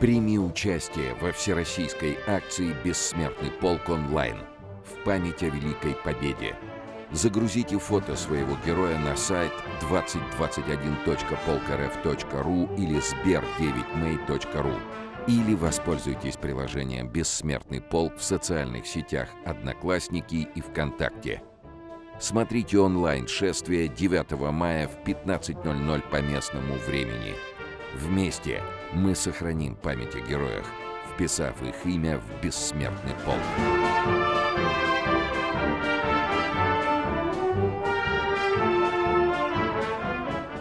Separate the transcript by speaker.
Speaker 1: Прими участие во всероссийской акции «Бессмертный полк онлайн» в память о Великой Победе. Загрузите фото своего героя на сайт 2021.polkrf.ru или sber9may.ru или воспользуйтесь приложением «Бессмертный полк» в социальных сетях «Одноклассники» и ВКонтакте. Смотрите онлайн шествие 9 мая в 15.00 по местному времени. Вместе мы сохраним память о героях, вписав их имя в бессмертный полк.